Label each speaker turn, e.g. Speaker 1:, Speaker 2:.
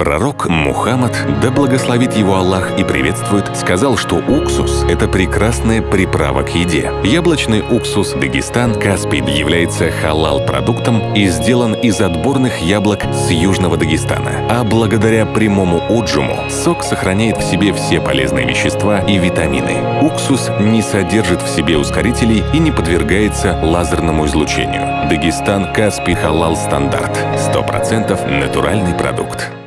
Speaker 1: Пророк Мухаммад, да благословит его Аллах и приветствует, сказал, что уксус – это прекрасная приправа к еде. Яблочный уксус Дагестан Каспий является халал-продуктом и сделан из отборных яблок с Южного Дагестана. А благодаря прямому отжиму сок сохраняет в себе все полезные вещества и витамины. Уксус не содержит в себе ускорителей и не подвергается лазерному излучению. Дагестан Каспий Халал Стандарт. 100% натуральный продукт.